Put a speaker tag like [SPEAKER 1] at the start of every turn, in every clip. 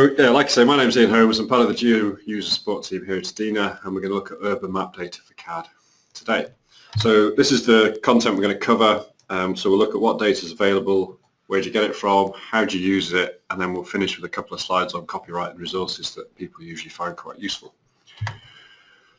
[SPEAKER 1] Yeah, like I say, my name's Ian Holmes. I'm part of the Geo user support team here at EDINA, and we're going to look at urban map data for CAD today. So this is the content we're going to cover. Um, so we'll look at what data is available, where do you get it from, how do you use it, and then we'll finish with a couple of slides on copyright and resources that people usually find quite useful.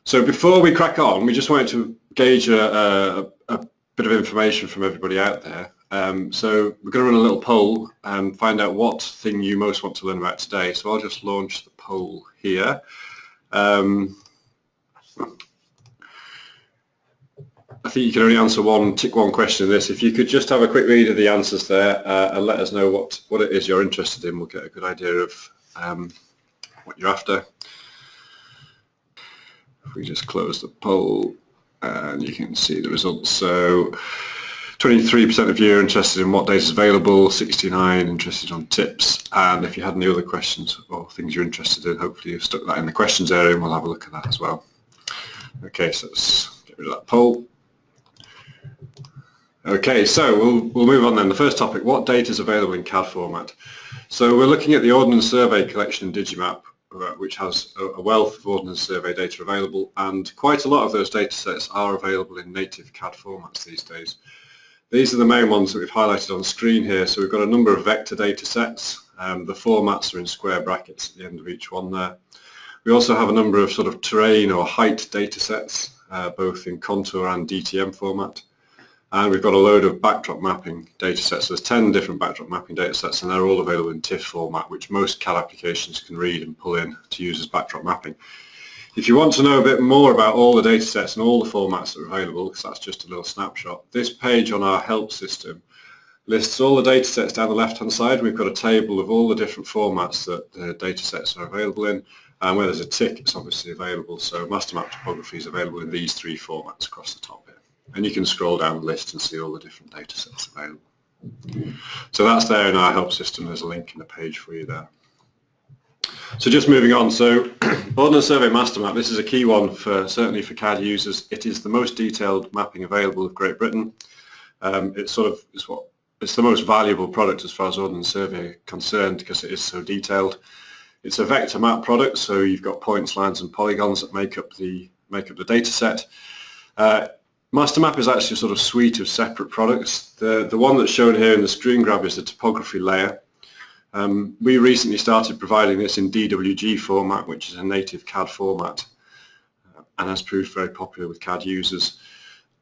[SPEAKER 1] So before we crack on, we just wanted to gauge a, a, a bit of information from everybody out there. Um, so we're going to run a little poll and find out what thing you most want to learn about today. So I'll just launch the poll here. Um, I think you can only answer one, tick one question in this. If you could just have a quick read of the answers there uh, and let us know what, what it is you're interested in, we'll get a good idea of um, what you're after. If we just close the poll and you can see the results. So 23% of you are interested in what data is available, 69 interested on tips, and if you had any other questions or things you're interested in, hopefully you've stuck that in the questions area and we'll have a look at that as well. Okay, so let's get rid of that poll. Okay, so we'll, we'll move on then. The first topic, what data is available in CAD format? So we're looking at the Ordnance Survey collection in Digimap, uh, which has a wealth of Ordnance Survey data available, and quite a lot of those data sets are available in native CAD formats these days. These are the main ones that we've highlighted on screen here. So we've got a number of vector data sets. Um, the formats are in square brackets at the end of each one there. We also have a number of sort of terrain or height data sets, uh, both in contour and DTM format. And we've got a load of backdrop mapping data sets. So there's 10 different backdrop mapping data sets and they're all available in TIFF format, which most CAD applications can read and pull in to use as backdrop mapping. If you want to know a bit more about all the data sets and all the formats that are available, because that's just a little snapshot, this page on our help system lists all the data sets down the left-hand side. We've got a table of all the different formats that the data sets are available in. And where there's a tick, it's obviously available. So master map topography is available in these three formats across the top here. And you can scroll down the list and see all the different data sets available. So that's there in our help system. There's a link in the page for you there. So just moving on, so Ordnance Survey Master Map, this is a key one for certainly for CAD users. It is the most detailed mapping available of Great Britain. Um, it's sort of it's what it's the most valuable product as far as Ordnance Survey concerned because it is so detailed. It's a vector map product, so you've got points, lines, and polygons that make up the make up the data set. Uh, Mastermap is actually a sort of suite of separate products. The, the one that's shown here in the screen grab is the topography layer. Um, we recently started providing this in DWG format, which is a native CAD format, uh, and has proved very popular with CAD users.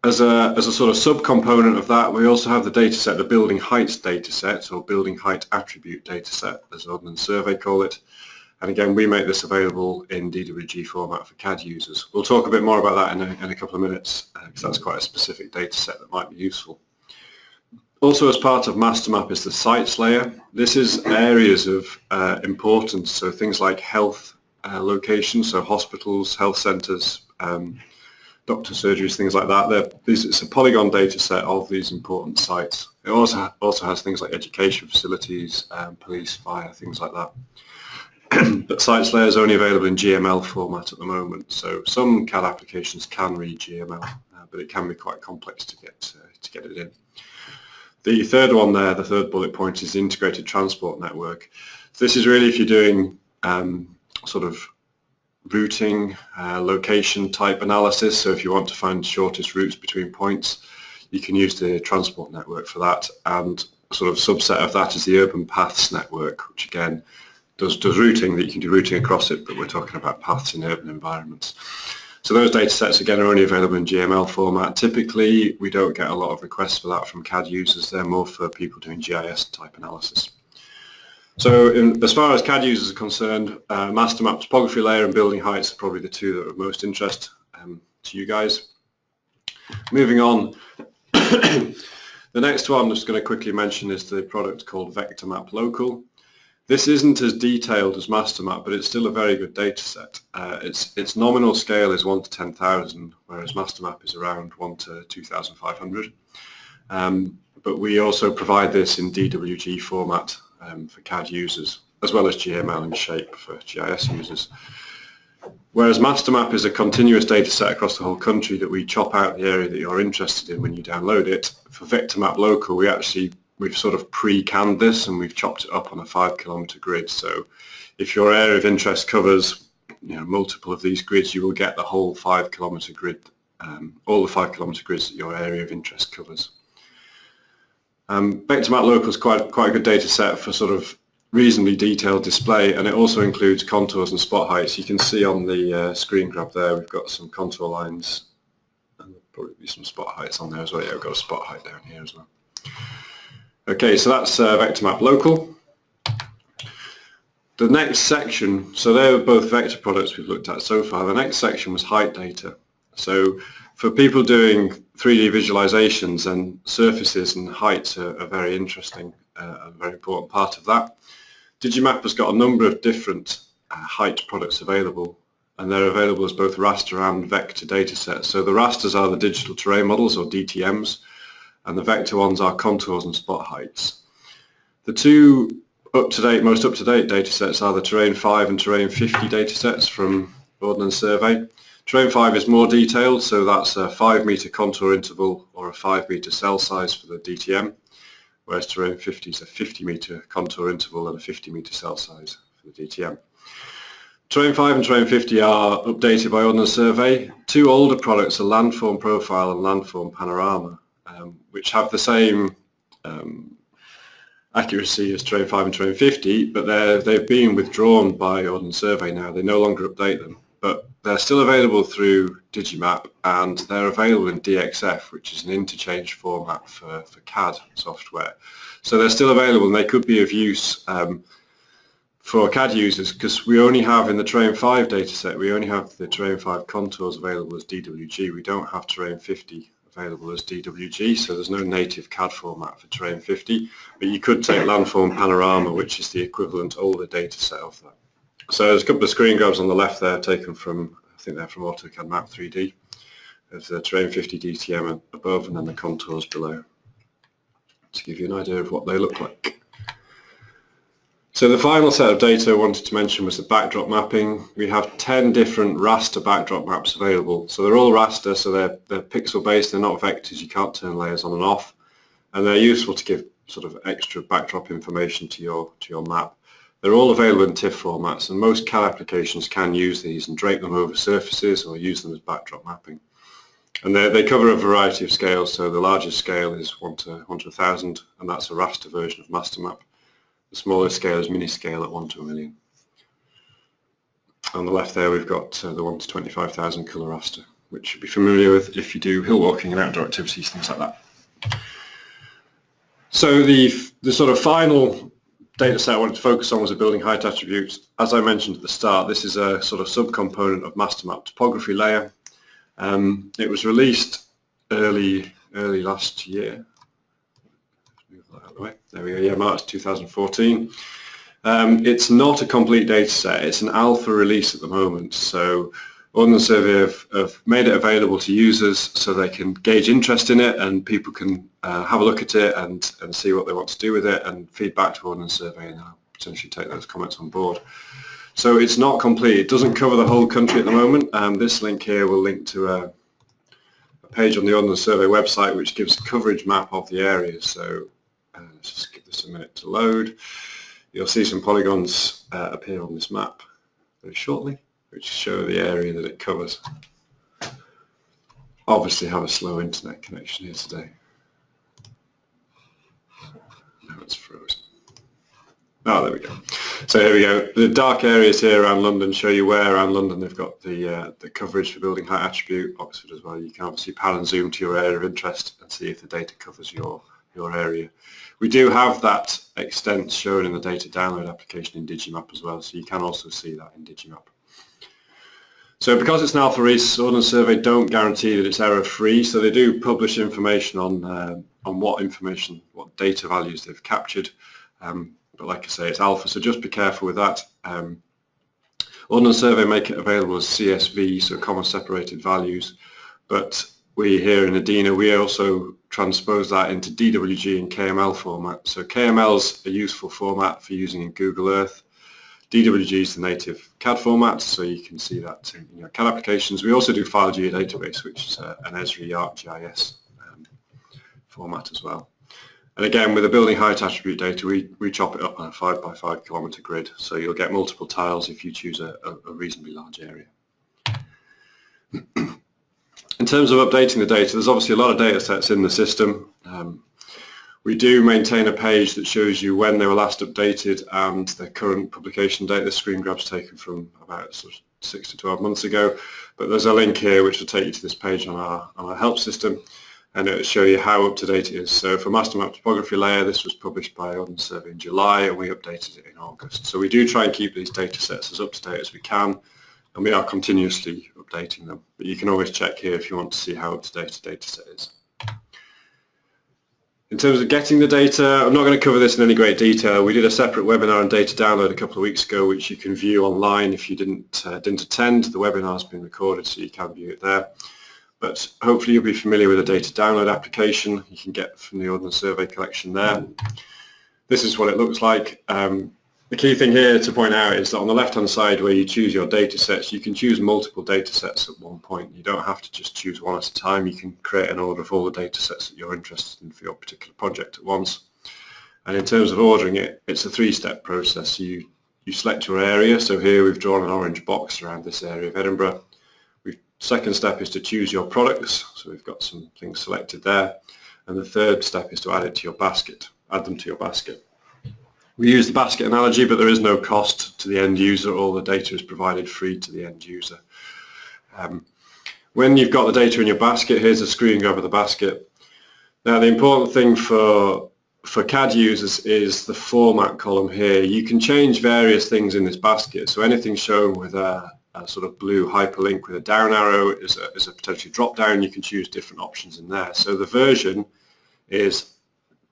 [SPEAKER 1] As a, as a sort of subcomponent of that, we also have the dataset, the building heights dataset, or building height attribute dataset, as Ordnance Survey call it. And again, we make this available in DWG format for CAD users. We'll talk a bit more about that in a, in a couple of minutes, because uh, that's quite a specific dataset that might be useful. Also as part of MasterMap is the sites layer. This is areas of uh, importance, so things like health uh, locations, so hospitals, health centres, um, doctor surgeries, things like that. These, it's a polygon data set of these important sites. It also, also has things like education facilities, um, police, fire, things like that. but sites layer is only available in GML format at the moment, so some CAD applications can read GML, uh, but it can be quite complex to get, uh, to get it in. The third one there, the third bullet point is integrated transport network. This is really if you're doing um, sort of routing, uh, location type analysis. So if you want to find shortest routes between points, you can use the transport network for that. And sort of subset of that is the urban paths network, which again does, does routing that you can do routing across it, but we're talking about paths in urban environments. So those data sets again are only available in GML format. Typically we don't get a lot of requests for that from CAD users. They're more for people doing GIS type analysis. So in, as far as CAD users are concerned, uh, master map topography layer and building heights are probably the two that are of most interest um, to you guys. Moving on, the next one I'm just going to quickly mention is the product called Vector Map Local. This isn't as detailed as MasterMap, but it's still a very good data set. Uh, its, its nominal scale is 1 to 10,000, whereas MasterMap is around 1 to 2,500. Um, but we also provide this in DWG format um, for CAD users, as well as GML and Shape for GIS users. Whereas MasterMap is a continuous data set across the whole country that we chop out the area that you're interested in when you download it. For VectorMap Local, we actually we've sort of pre-canned this and we've chopped it up on a five kilometre grid. So if your area of interest covers you know, multiple of these grids, you will get the whole five kilometre grid, um, all the five kilometre grids that your area of interest covers. Um, Vectormap Local is quite, quite a good data set for sort of reasonably detailed display and it also includes contours and spot heights. You can see on the uh, screen grab there we've got some contour lines and probably be some spot heights on there as well. Yeah, we've got a spot height down here as well. Okay, so that's uh, Vectormap Local. The next section, so they're both vector products we've looked at so far. The next section was height data. So for people doing 3D visualizations and surfaces and heights are, are very interesting, uh, a very important part of that. Digimap has got a number of different uh, height products available and they're available as both raster and vector datasets. So the rasters are the digital terrain models or DTMs and the vector ones are contours and spot heights. The two up-to-date, most up-to-date datasets are the Terrain 5 and Terrain 50 datasets from Ordnance Survey. Terrain 5 is more detailed, so that's a 5 metre contour interval or a 5 metre cell size for the DTM, whereas Terrain 50 is a 50 metre contour interval and a 50 metre cell size for the DTM. Terrain 5 and Terrain 50 are updated by Ordnance Survey. Two older products are Landform Profile and Landform Panorama, um, which have the same um, accuracy as Terrain 5 and Terrain 50, but they've been withdrawn by Ordnance Survey now. They no longer update them, but they're still available through Digimap and they're available in DXF, which is an interchange format for, for CAD software. So they're still available and they could be of use um, for CAD users because we only have in the Terrain 5 dataset, we only have the Terrain 5 contours available as DWG. We don't have Terrain 50 available as DWG, so there's no native CAD format for Terrain 50, but you could take Landform Panorama, which is the equivalent older data set of that. So there's a couple of screen grabs on the left there taken from, I think they're from AutoCAD Map 3D. There's the Terrain 50 DTM above and then the contours below to give you an idea of what they look like. So the final set of data I wanted to mention was the backdrop mapping. We have 10 different raster backdrop maps available. So they're all raster, so they're, they're pixel based, they're not vectors, you can't turn layers on and off. And they're useful to give sort of extra backdrop information to your, to your map. They're all available in TIFF formats and most CAD applications can use these and drape them over surfaces or use them as backdrop mapping. And they cover a variety of scales, so the largest scale is 1 to 1 to 1000 and that's a raster version of MasterMap. The smallest scale is mini scale at 1 to a million. On the left there we've got uh, the 1 to 25,000 colour raster, which you'll be familiar with if you do hill walking and outdoor activities, things like that. So the, the sort of final data set I wanted to focus on was a building height attribute. As I mentioned at the start, this is a sort of subcomponent of master map topography layer. Um, it was released early early last year, There we go, yeah, March 2014. Um, it's not a complete data set, it's an alpha release at the moment. So Ordnance Survey have, have, made it available to users so they can gauge interest in it and people can uh, have a look at it and, and see what they want to do with it and feedback to Ordnance Survey and I'll potentially take those comments on board. So it's not complete. It doesn't cover the whole country at the moment. Um, this link here will link to a, a page on the Ordnance Survey website which gives a coverage map of the area. So uh, let's just give this a minute to load. You'll see some polygons uh, appear on this map very shortly, which show the area that it covers. Obviously have a slow internet connection here today. Now it's frozen. Oh, there we go. So here we go. The dark areas here around London show you where around London they've got the uh, the coverage for building height attribute. Oxford as well. You can obviously pan and zoom to your area of interest and see if the data covers your your area. We do have that extent shown in the data download application in Digimap as well, so you can also see that in Digimap. So because it's an alpha release, Ordnance Survey don't guarantee that it's error-free, so they do publish information on uh, on what information, what data values they've captured. Um, but like I say, it's alpha, so just be careful with that. Um, Ordnance Survey make it available as CSV, so comma separated values, but we here in EDINA, we also transpose that into DWG and KML format. So KML is a useful format for using in Google Earth. DWG is the native CAD format, so you can see that in your CAD applications. We also do File Geodatabase, which is a, an Esri ArcGIS um, format as well. And again, with the building height attribute data, we, we chop it up on a 5 by 5 kilometre grid, so you'll get multiple tiles if you choose a, a, a reasonably large area. in terms of updating the data, there's obviously a lot of data sets in the system. Um, we do maintain a page that shows you when they were last updated and the current publication date. The screen grab's taken from about sort of 6 to 12 months ago, but there's a link here which will take you to this page on our, on our help system and it'll show you how up to date it is. So for master map topography layer, this was published by Ordnance Survey in July and we updated it in August. So we do try and keep these data sets as up to date as we can and we are continuously updating them. But you can always check here if you want to see how up to date a data set is. In terms of getting the data, I'm not going to cover this in any great detail. We did a separate webinar on data download a couple of weeks ago, which you can view online if you didn't, uh, didn't attend. The webinar has been recorded, so you can view it there but hopefully you'll be familiar with the data download application you can get from the Ordnance Survey collection there. This is what it looks like. Um, the key thing here to point out is that on the left-hand side where you choose your data sets, you can choose multiple data sets at one point. You don't have to just choose one at a time. You can create an order of all the data sets that you're interested in for your particular project at once. And in terms of ordering it, it's a three-step process. You, you select your area. So here we've drawn an orange box around this area of Edinburgh. Second step is to choose your products. So we've got some things selected there. And the third step is to add it to your basket, add them to your basket. We use the basket analogy, but there is no cost to the end user. All the data is provided free to the end user. Um, when you've got the data in your basket, here's a screen of the basket. Now the important thing for for CAD users is the format column here. You can change various things in this basket. So anything shown with a, a sort of blue hyperlink with a down arrow is a, is a potentially drop down. You can choose different options in there. So the version is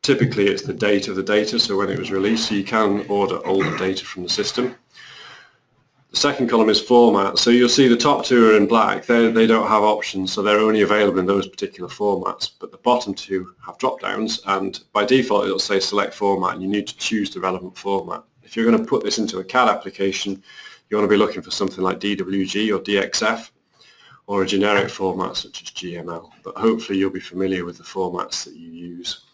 [SPEAKER 1] typically it's the date of the data, so when it was released, so you can order older data from the system. The second column is format. So you'll see the top two are in black. They, they don't have options, so they're only available in those particular formats. But the bottom two have drop downs, and by default it'll say select format, and you need to choose the relevant format. If you're going to put this into a CAD application, you want to be looking for something like DWG or DXF or a generic format such as GML, but hopefully you'll be familiar with the formats that you use.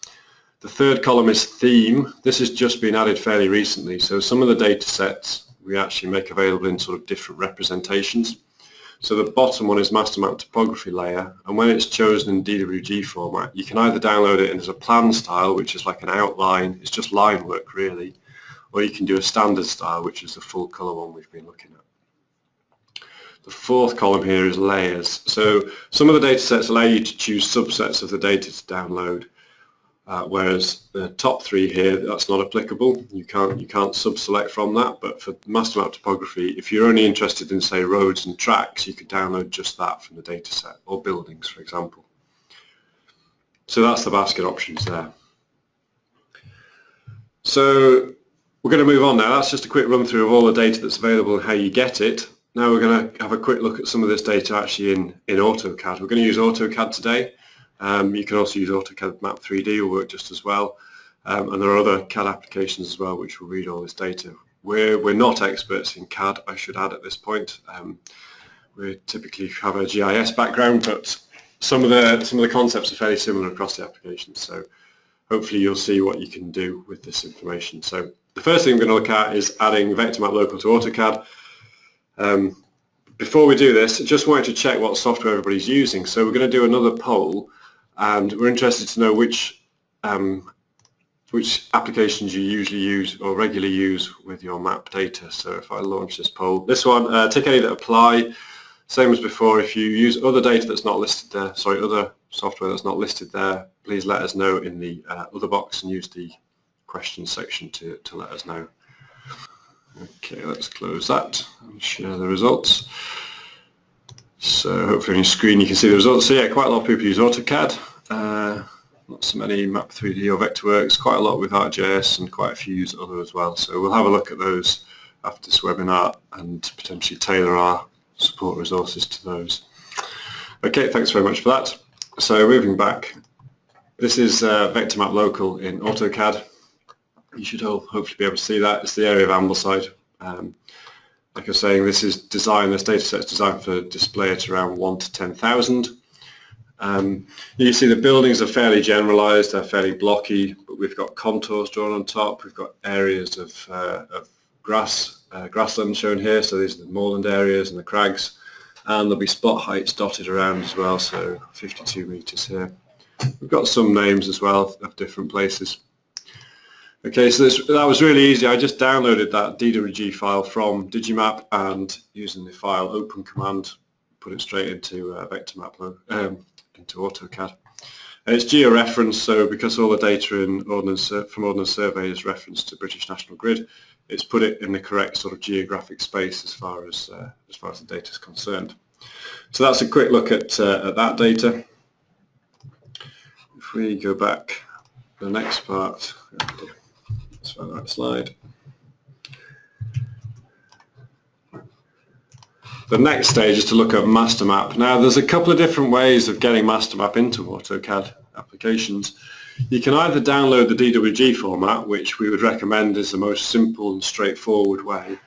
[SPEAKER 1] The third column is theme. This has just been added fairly recently, so some of the data sets we actually make available in sort of different representations. So the bottom one is master map topography layer, and when it's chosen in DWG format, you can either download it as a plan style, which is like an outline, it's just line work really, or you can do a standard style, which is the full color one we've been looking at. The fourth column here is layers. So some of the data sets allow you to choose subsets of the data to download, uh, whereas the top three here, that's not applicable. You can't, you can't sub-select from that, but for master map topography, if you're only interested in, say, roads and tracks, you could download just that from the data set, or buildings, for example. So that's the basket options there. So we're going to move on now. That's just a quick run through of all the data that's available and how you get it. Now we're going to have a quick look at some of this data actually in, in AutoCAD. We're going to use AutoCAD today. Um, you can also use AutoCAD Map 3D will work just as well. Um, and there are other CAD applications as well which will read all this data. We're, we're not experts in CAD, I should add at this point. Um, we typically have a GIS background, but some of the some of the concepts are fairly similar across the applications. So hopefully you'll see what you can do with this information. So the first thing we're going to look at is adding VectorMap Local to AutoCAD. Um, before we do this, I just wanted to check what software everybody's using. So we're going to do another poll and we're interested to know which um, which applications you usually use or regularly use with your map data. So if I launch this poll, this one, uh, tick any that apply. Same as before, if you use other data that's not listed there, sorry, other software that's not listed there, please let us know in the uh, other box and use the questions section to, to let us know. Okay, let's close that and share the results. So hopefully on your screen you can see the results. So yeah, quite a lot of people use AutoCAD. Uh, not so many Map3D or Vectorworks, quite a lot with ArcGIS and quite a few use other as well. So we'll have a look at those after this webinar and potentially tailor our support resources to those. Okay, thanks very much for that. So moving back, this is uh, VectorMap Local in AutoCAD you should all hopefully be able to see that. It's the area of Ambleside. Um, like was saying, this is designed, this data set is designed for display at around 1 to 10,000. Um, you see the buildings are fairly generalised, they're fairly blocky, but we've got contours drawn on top, we've got areas of, uh, of grass, uh, grassland shown here, so these are the moorland areas and the crags, and there'll be spot heights dotted around as well, so 52 metres here. We've got some names as well of different places. Okay, so this, that was really easy. I just downloaded that DWG file from Digimap and using the file open command, put it straight into uh, VectorMap um, into AutoCAD. And it's georeferenced, so because all the data in Ordnance, from Ordnance Survey is referenced to British National Grid, it's put it in the correct sort of geographic space as far as uh, as far as the data is concerned. So that's a quick look at, uh, at that data. If we go back the next part, find that slide. The next stage is to look at master map. Now there's a couple of different ways of getting master map into AutoCAD applications. You can either download the DWG format, which we would recommend is the most simple and straightforward way,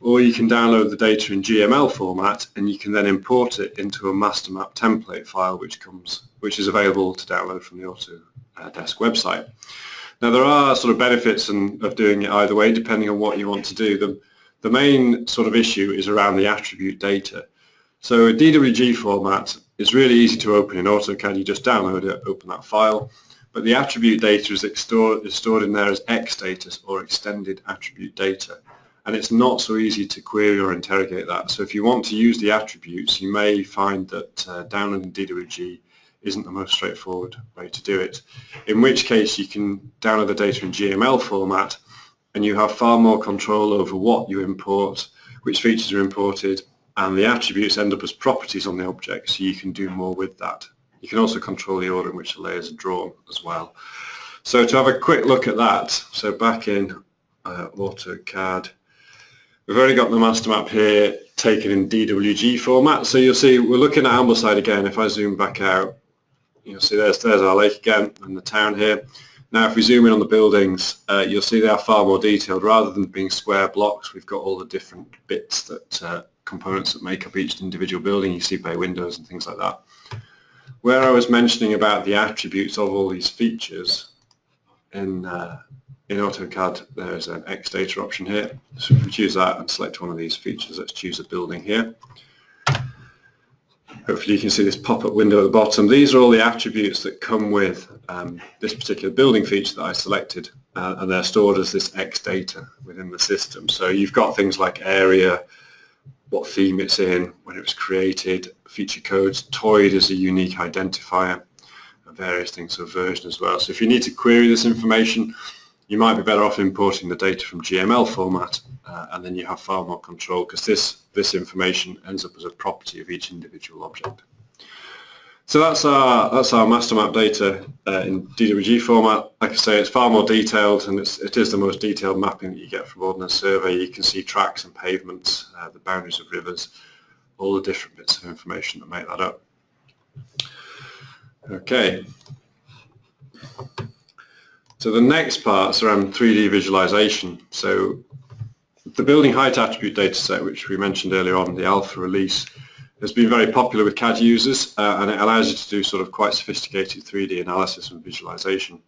[SPEAKER 1] or you can download the data in GML format and you can then import it into a master map template file which comes which is available to download from the Autodesk website. Now there are sort of benefits of doing it either way depending on what you want to do. The, the main sort of issue is around the attribute data. So a DWG format is really easy to open in AutoCAD. You just download it, open that file, but the attribute data is, stored, is stored in there as XData or extended attribute data. And it's not so easy to query or interrogate that. So if you want to use the attributes, you may find that uh, downloading DWG isn't the most straightforward way to do it. In which case you can download the data in GML format and you have far more control over what you import, which features are imported, and the attributes end up as properties on the object, so you can do more with that. You can also control the order in which the layers are drawn as well. So to have a quick look at that, so back in uh, AutoCAD, we've already got the master map here taken in DWG format. So you'll see we're looking at Ambleside again. If I zoom back out, you'll see there's, there's our lake again and the town here. Now if we zoom in on the buildings, uh, you'll see they are far more detailed. Rather than being square blocks, we've got all the different bits that uh, components that make up each individual building. You see bay windows and things like that. Where I was mentioning about the attributes of all these features in uh, in AutoCAD, there's an X data option here. So if we choose that and select one of these features, let's choose a building here. Hopefully you can see this pop-up window at the bottom. These are all the attributes that come with um, this particular building feature that I selected uh, and they're stored as this X data within the system. So you've got things like area, what theme it's in, when it was created, feature codes, TOID is a unique identifier, and various things, so version as well. So if you need to query this information, you might be better off importing the data from GML format uh, and then you have far more control because this, this information ends up as a property of each individual object. So that's our, that's our master map data uh, in DWG format. Like I say, it's far more detailed and it's, it is the most detailed mapping that you get from Ordnance Survey. You can see tracks and pavements, uh, the boundaries of rivers, all the different bits of information that make that up. Okay. So the next part is around 3D visualization. So the building height attribute dataset, which we mentioned earlier on, the alpha release, has been very popular with CAD users uh, and it allows you to do sort of quite sophisticated 3D analysis and visualization.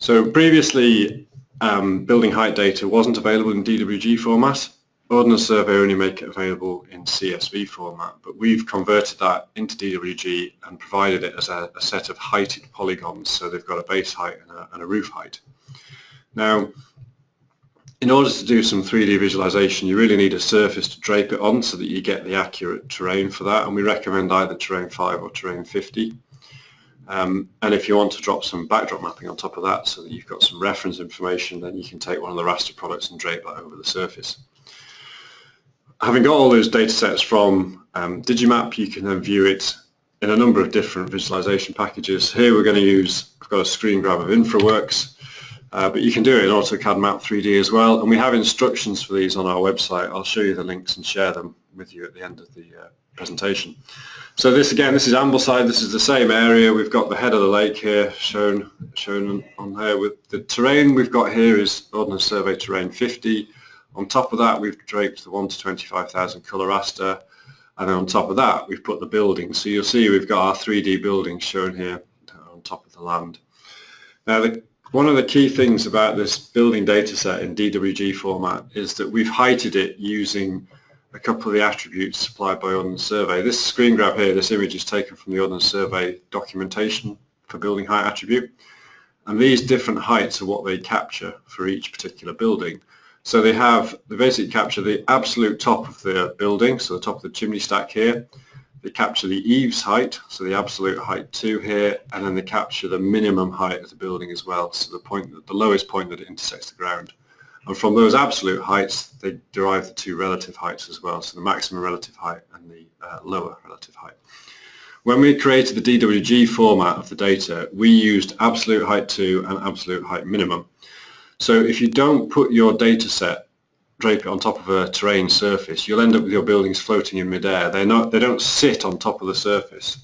[SPEAKER 1] So previously, um, building height data wasn't available in DWG format Ordnance Survey only make it available in CSV format, but we've converted that into DWG and provided it as a, a set of heighted polygons, so they've got a base height and a, and a roof height. Now, in order to do some 3D visualization, you really need a surface to drape it on so that you get the accurate terrain for that, and we recommend either Terrain 5 or Terrain 50. Um, and if you want to drop some backdrop mapping on top of that so that you've got some reference information, then you can take one of the raster products and drape that over the surface having got all those data sets from um, Digimap, you can then view it in a number of different visualization packages. Here we're going to use, I've got a screen grab of InfraWorks, uh, but you can do it in AutoCAD Map 3D as well. And we have instructions for these on our website. I'll show you the links and share them with you at the end of the uh, presentation. So this again, this is Ambleside. This is the same area. We've got the head of the lake here shown shown on there. With the terrain we've got here is Ordnance Survey Terrain 50. On top of that, we've draped the 1 to 25,000 colour raster, And then on top of that, we've put the buildings. So you'll see we've got our 3D buildings shown here on top of the land. Now, the, one of the key things about this building data set in DWG format is that we've heighted it using a couple of the attributes supplied by Ordnance Survey. This screen grab here, this image is taken from the Ordnance Survey documentation for building height attribute. And these different heights are what they capture for each particular building. So they have, they basically capture the absolute top of the building, so the top of the chimney stack here. They capture the eaves height, so the absolute height 2 here, and then they capture the minimum height of the building as well, so the point, the lowest point that it intersects the ground. And from those absolute heights, they derive the two relative heights as well, so the maximum relative height and the uh, lower relative height. When we created the DWG format of the data, we used absolute height 2 and absolute height minimum. So if you don't put your data set, drape it on top of a terrain surface, you'll end up with your buildings floating in midair. They're not, they don't sit on top of the surface.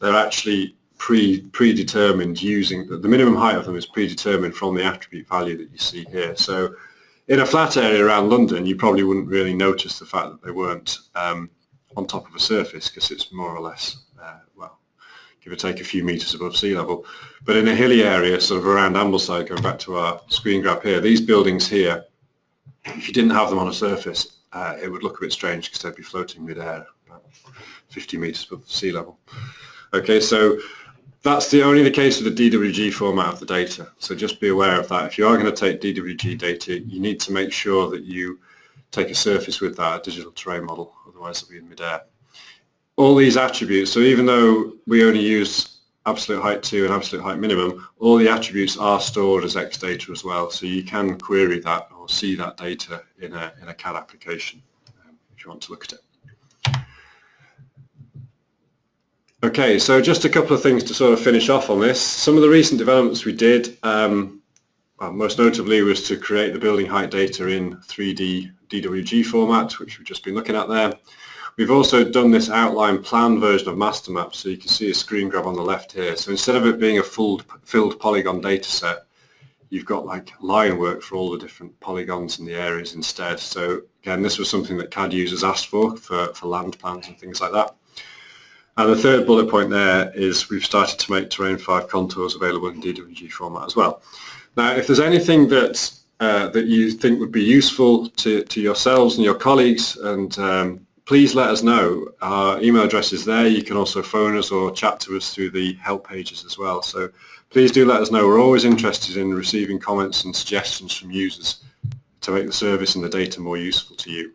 [SPEAKER 1] They're actually pre, predetermined using, the minimum height of them is predetermined from the attribute value that you see here. So in a flat area around London, you probably wouldn't really notice the fact that they weren't um, on top of a surface because it's more or less, give or take a few metres above sea level. But in a hilly area, sort of around Ambleside, going back to our screen grab here, these buildings here, if you didn't have them on a surface, uh, it would look a bit strange because they'd be floating mid-air, about 50 metres above sea level. Okay, so that's the only the case with the DWG format of the data. So just be aware of that. If you are going to take DWG data, you need to make sure that you take a surface with that, a digital terrain model, otherwise it'll be in mid-air all these attributes, so even though we only use absolute height 2 and absolute height minimum, all the attributes are stored as X data as well, so you can query that or see that data in a, in a CAD application um, if you want to look at it. Okay, so just a couple of things to sort of finish off on this. Some of the recent developments we did, um, well, most notably was to create the building height data in 3D DWG format, which we've just been looking at there. We've also done this outline plan version of MasterMap, so you can see a screen grab on the left here. So instead of it being a full, filled polygon data set, you've got like line work for all the different polygons in the areas instead. So again, this was something that CAD users asked for, for, for land plans and things like that. And the third bullet point there is we've started to make Terrain 5 contours available in DWG format as well. Now, if there's anything that uh, that you think would be useful to, to yourselves and your colleagues and um, please let us know. Our email address is there. You can also phone us or chat to us through the help pages as well. So please do let us know. We're always interested in receiving comments and suggestions from users to make the service and the data more useful to you.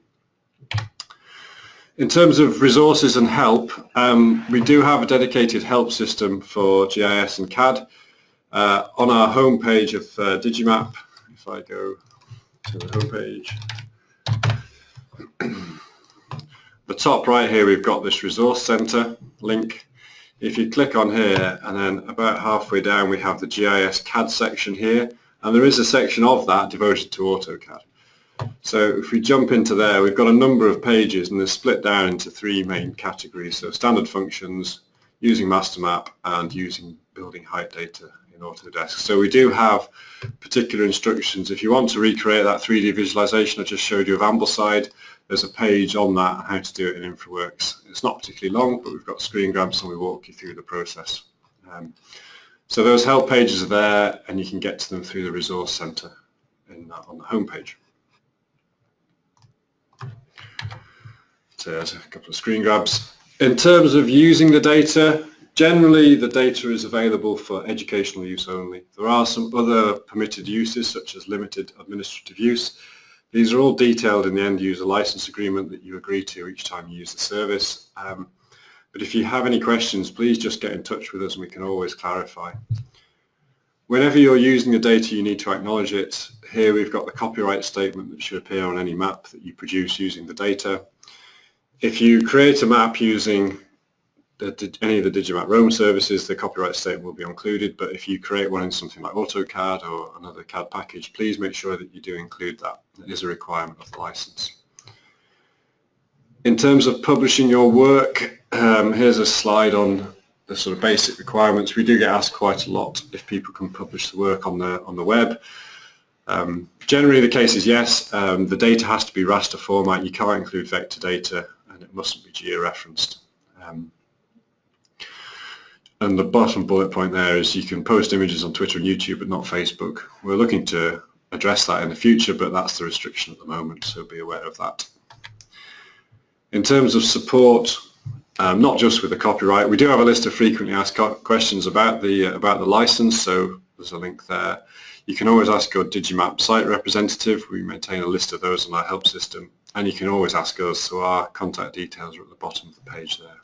[SPEAKER 1] In terms of resources and help, um, we do have a dedicated help system for GIS and CAD. Uh, on our homepage of uh, Digimap, if I go to the homepage, the top right here we've got this resource center link. If you click on here and then about halfway down we have the GIS CAD section here and there is a section of that devoted to AutoCAD. So if we jump into there we've got a number of pages and they're split down into three main categories. So standard functions, using MasterMap and using building height data in Autodesk. So we do have particular instructions. If you want to recreate that 3D visualization I just showed you of Ambleside, there's a page on that how to do it in InfraWorks. It's not particularly long, but we've got screen grabs and we walk you through the process. Um, so those help pages are there and you can get to them through the resource centre on the home page. So there's a couple of screen grabs. In terms of using the data, generally the data is available for educational use only. There are some other permitted uses such as limited administrative use these are all detailed in the end user license agreement that you agree to each time you use the service. Um, but if you have any questions, please just get in touch with us and we can always clarify. Whenever you're using the data, you need to acknowledge it. Here we've got the copyright statement that should appear on any map that you produce using the data. If you create a map using the, any of the Digimap Roam services, the copyright statement will be included, but if you create one in something like AutoCAD or another CAD package, please make sure that you do include that. It is a requirement of the license. In terms of publishing your work, um, here's a slide on the sort of basic requirements. We do get asked quite a lot if people can publish the work on the, on the web. Um, generally the case is yes, um, the data has to be raster format, you can't include vector data and it mustn't be georeferenced. Um, and the bottom bullet point there is you can post images on Twitter and YouTube, but not Facebook. We're looking to address that in the future, but that's the restriction at the moment, so be aware of that. In terms of support, um, not just with the copyright, we do have a list of frequently asked questions about the uh, about the license, so there's a link there. You can always ask your Digimap site representative. We maintain a list of those in our help system, and you can always ask us, so our contact details are at the bottom of the page there.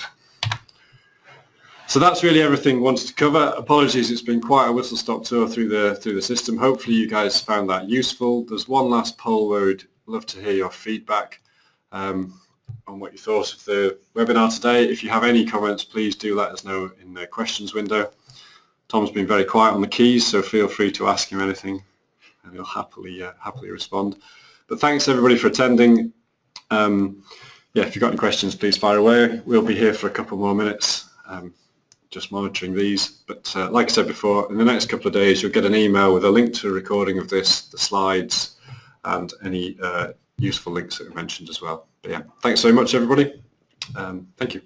[SPEAKER 1] So that's really everything I wanted to cover. Apologies, it's been quite a whistle-stop tour through the through the system. Hopefully you guys found that useful. There's one last poll where we'd love to hear your feedback um, on what you thought of the webinar today. If you have any comments, please do let us know in the questions window. Tom's been very quiet on the keys, so feel free to ask him anything and he'll happily uh, happily respond. But thanks everybody for attending. Um, yeah, if you've got any questions, please fire away. We'll be here for a couple more minutes. Um, just monitoring these. But uh, like I said before, in the next couple of days, you'll get an email with a link to a recording of this, the slides, and any uh, useful links that we mentioned as well. But yeah, thanks so much, everybody. Um, thank you.